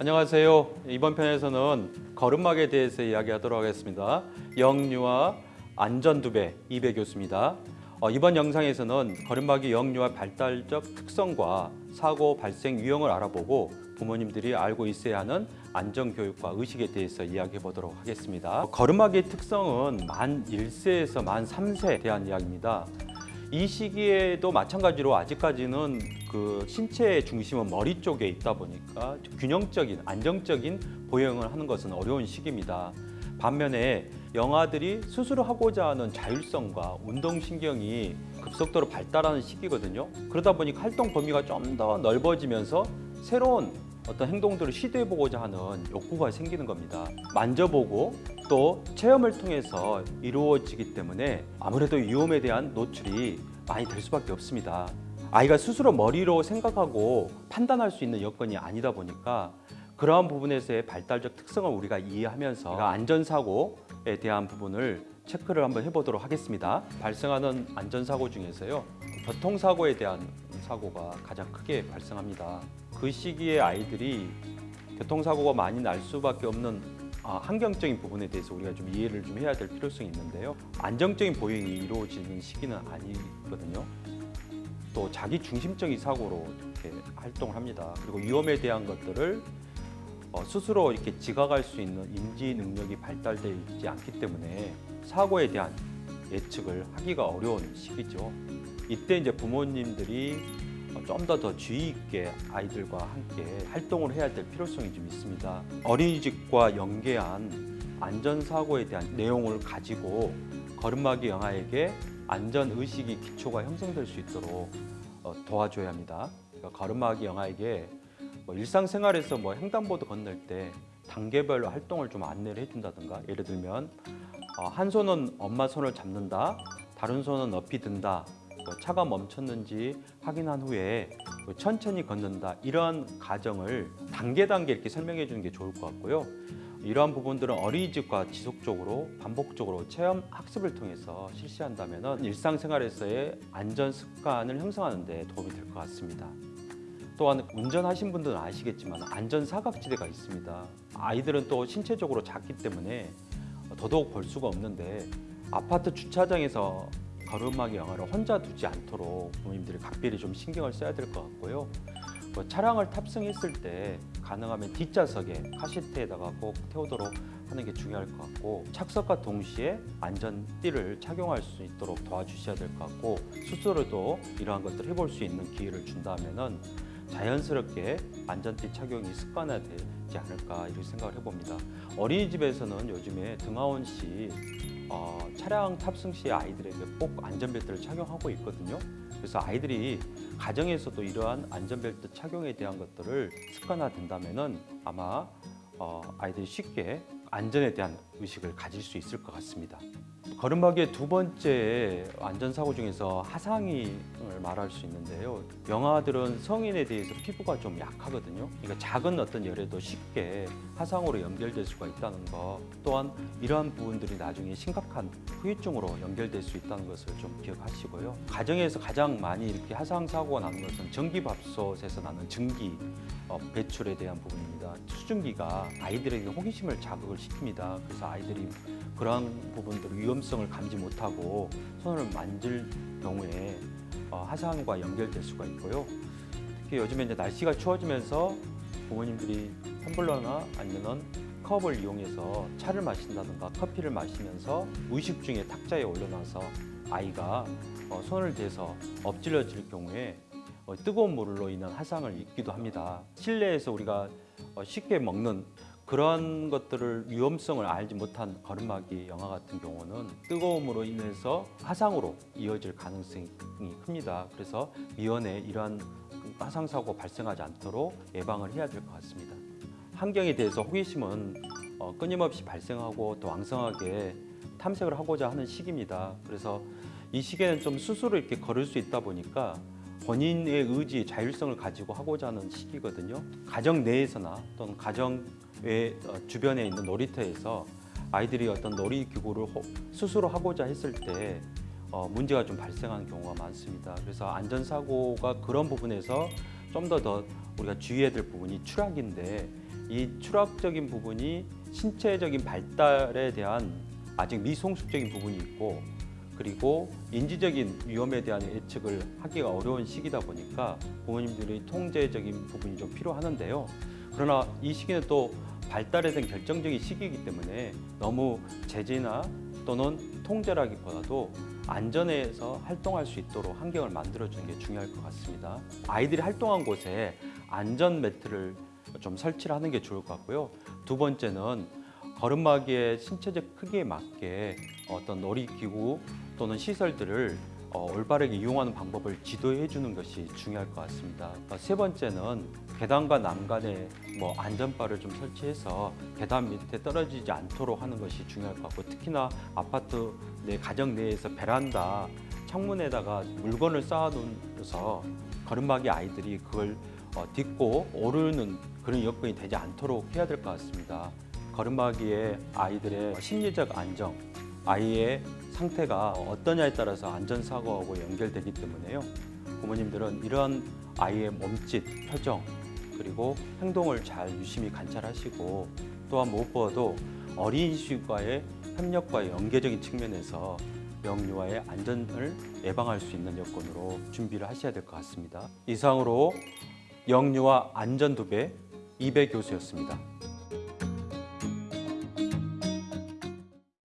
안녕하세요. 이번 편에서는 걸음막에 대해서 이야기하도록 하겠습니다. 영유아 안전두배 이배 교수입니다. 어, 이번 영상에서는 걸음막이 영유아 발달적 특성과 사고 발생 유형을 알아보고 부모님들이 알고 있어야 하는 안전교육과 의식에 대해서 이야기해 보도록 하겠습니다. 걸음막의 특성은 만 1세에서 만 3세에 대한 이야기입니다. 이 시기에도 마찬가지로 아직까지는 그 신체의 중심은 머리 쪽에 있다 보니까 균형적인 안정적인 보행을 하는 것은 어려운 시기입니다. 반면에 영아들이 스스로 하고자 하는 자율성과 운동신경이 급속도로 발달하는 시기거든요. 그러다 보니까 활동 범위가 좀 더 넓어지면서 새로운 어떤 행동들을 시도해보고자 하는 욕구가 생기는 겁니다. 만져보고 또 체험을 통해서 이루어지기 때문에 아무래도 위험에 대한 노출이 많이 될 수밖에 없습니다. 아이가 스스로 머리로 생각하고 판단할 수 있는 여건이 아니다 보니까 그러한 부분에서의 발달적 특성을 우리가 이해하면서 안전사고에 대한 부분을 체크를 한번 해보도록 하겠습니다. 발생하는 안전사고 중에서요. 교통사고에 대한 사고가 가장 크게 발생합니다. 그 시기에 아이들이 교통사고가 많이 날 수밖에 없는 아, 환경적인 부분에 대해서 우리가 좀 이해를 좀 해야 될 필요성이 있는데요. 안정적인 보행이 이루어지는 시기는 아니거든요. 또 자기 중심적인 사고로 이렇게 활동을 합니다. 그리고 위험에 대한 것들을 어, 스스로 이렇게 지각할 수 있는 인지 능력이 발달되어 있지 않기 때문에 사고에 대한 예측을 하기가 어려운 시기죠. 이때 이제 부모님들이 좀 더 더 주의 있게 아이들과 함께 활동을 해야 될 필요성이 좀 있습니다. 어린이집과 연계한 안전사고에 대한 내용을 가지고 걸음마기 영아에게 안전 의식이 기초가 형성될 수 있도록 어, 도와줘야 합니다. 그러니까 걸음마기 영아에게 뭐 일상생활에서 뭐 횡단보도 건널 때 단계별로 활동을 좀 안내를 해준다든가 예를 들면 어, 한 손은 엄마 손을 잡는다, 다른 손은 높이 든다, 또 차가 멈췄는지 확인한 후에 또 천천히 걷는다 이러한 과정을 단계 단계 이렇게 설명해 주는 게 좋을 것 같고요. 이러한 부분들은 어린이집과 지속적으로 반복적으로 체험 학습을 통해서 실시한다면 일상생활에서의 안전 습관을 형성하는 데 도움이 될 것 같습니다. 또한 운전하신 분들은 아시겠지만 안전 사각지대가 있습니다. 아이들은 또 신체적으로 작기 때문에 더더욱 볼 수가 없는데 아파트 주차장에서 걸음마기 영화를 혼자 두지 않도록 부모님들이 각별히 좀 신경을 써야 될 것 같고요. 뭐 차량을 탑승했을 때 가능하면 뒷좌석에 카시트에다가 꼭 태우도록 하는 게 중요할 것 같고 착석과 동시에 안전띠를 착용할 수 있도록 도와주셔야 될 것 같고 스스로도 이러한 것들을 해볼 수 있는 기회를 준다면 은 자연스럽게 안전띠 착용이 습관화되지 않을까 이렇게 생각을 해봅니다. 어린이집에서는 요즘에 등하원 시 어, 차량 탑승 시 아이들에게 꼭 안전벨트를 착용하고 있거든요. 그래서 아이들이 가정에서도 이러한 안전벨트 착용에 대한 것들을 습관화된다면은 아마 어, 아이들이 쉽게 안전에 대한 의식을 가질 수 있을 것 같습니다. 걸음마기의 두 번째 안전사고 중에서 하상을 말할 수 있는데요. 영아들은 성인에 대해서 피부가 좀 약하거든요. 그러니까 작은 어떤 열에도 쉽게 하상으로 연결될 수가 있다는 것. 또한 이러한 부분들이 나중에 심각한 후유증으로 연결될 수 있다는 것을 좀 기억하시고요. 가정에서 가장 많이 이렇게 하상 사고가 나는 것은 전기밥솥에서 나는 전기 어, 배출에 대한 부분입니다. 수증기가 아이들에게 호기심을 자극을 시킵니다. 그래서 아이들이 그러한 부분들 위험 성을 감지 못하고 손을 만질 경우에 어, 하상과 연결될 수가 있고요. 특히 요즘에 이제 날씨가 추워지면서 부모님들이 텀블러나 아니면은 컵을 이용해서 차를 마신다든가 커피를 마시면서 의식 중에 탁자에 올려놔서 아이가 어, 손을 대서 엎질러질 경우에 어, 뜨거운 물로 인한 화상을 입기도 합니다. 실내에서 우리가 어, 쉽게 먹는 그런 것들을 위험성을 알지 못한 걸음마기 영화 같은 경우는 뜨거움으로 인해서 화상으로 이어질 가능성이 큽니다. 그래서 미연에 이러한 화상 사고 발생하지 않도록 예방을 해야 될 것 같습니다. 환경에 대해서 호기심은 어, 끊임없이 발생하고 또 왕성하게 탐색을 하고자 하는 시기입니다. 그래서 이 시기에는 좀 스스로 이렇게 걸을 수 있다 보니까 본인의 의지, 자율성을 가지고 하고자 하는 시기거든요. 가정 내에서나 또는 가정 주변에 있는 놀이터에서 아이들이 어떤 놀이 기구를 호- 스스로 하고자 했을 때 어, 문제가 좀 발생하는 경우가 많습니다. 그래서 안전사고가 그런 부분에서 좀 더 더 우리가 주의해야 될 부분이 추락인데 이 추락적인 부분이 신체적인 발달에 대한 아직 미성숙적인 부분이 있고 그리고 인지적인 위험에 대한 예측을 하기가 어려운 시기다 보니까 부모님들의 통제적인 부분이 좀 필요하는데요. 그러나 이 시기는 또 발달에 대한 결정적인 시기이기 때문에 너무 제재나 또는 통제라기보다도 안전에서 활동할 수 있도록 환경을 만들어주는 게 중요할 것 같습니다. 아이들이 활동한 곳에 안전 매트를 좀 설치를 하는 게 좋을 것 같고요. 두 번째는 걸음마기의 신체적 크기에 맞게 어떤 놀이기구 또는 시설들을 어, 올바르게 이용하는 방법을 지도해 주는 것이 중요할 것 같습니다. 어, 세 번째는 계단과 난간에 뭐 안전바를 좀 설치해서 계단 밑에 떨어지지 않도록 하는 것이 중요할 것 같고 특히나 아파트 내 가정 내에서 베란다 창문에다가 물건을 쌓아놓아서 걸음마기 아이들이 그걸 어, 딛고 오르는 그런 여건이 되지 않도록 해야 될 것 같습니다. 걸음마기에 아이들의 심리적 안정, 아이의 상태가 어떠냐에 따라서 안전사고하고 연결되기 때문에요. 부모님들은 이러한 아이의 몸짓, 표정, 그리고 행동을 잘 유심히 관찰하시고 또한 무엇보다도 어린이집과의 협력과 연계적인 측면에서 영유아의 안전을 예방할 수 있는 여건으로 준비를 하셔야 될 것 같습니다. 이상으로 영유아 안전 두배 이배 교수였습니다.